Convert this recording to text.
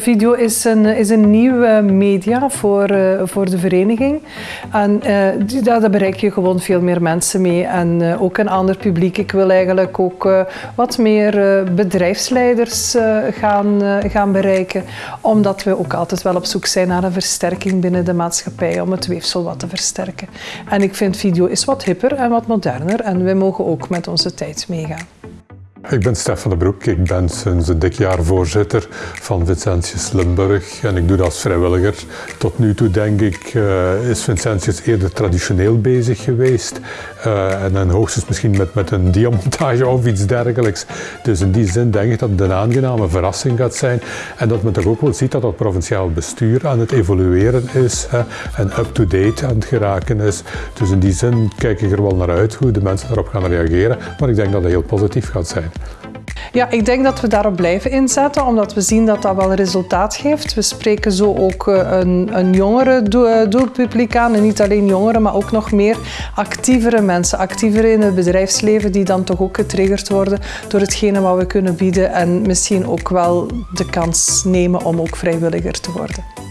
Video is een, is een nieuw media voor, uh, voor de vereniging. En uh, daar bereik je gewoon veel meer mensen mee en ook een ander publiek. Ik wil eigenlijk ook wat meer bedrijfsleiders gaan, gaan bereiken, omdat we ook altijd wel op zoek zijn naar een versterking binnen de maatschappij, om het weefsel wat te versterken. En ik vind video is wat hipper en wat moderner en we mogen ook met onze tijd meegaan. Ik ben Stefan de Broek. Ik ben sinds een dik jaar voorzitter van Vincentius Limburg en ik doe dat als vrijwilliger. Tot nu toe denk ik uh, is Vincentius eerder traditioneel bezig geweest uh, en dan hoogstens misschien met, met een diamontage of iets dergelijks. Dus in die zin denk ik dat het een aangename verrassing gaat zijn en dat men toch ook wel ziet dat het provinciaal bestuur aan het evolueren is hè, en up-to-date aan het geraken is. Dus in die zin kijk ik er wel naar uit hoe de mensen daarop gaan reageren, maar ik denk dat het heel positief gaat zijn. Ja, ik denk dat we daarop blijven inzetten, omdat we zien dat dat wel resultaat geeft. We spreken zo ook eh, een, een jongere eh, doelpubliek aan. En niet alleen jongeren, maar ook nog meer actievere mensen. Actievere in het bedrijfsleven die dan toch ook getriggerd worden door hetgene wat we kunnen bieden. En misschien ook wel de kans nemen om ook vrijwilliger te worden.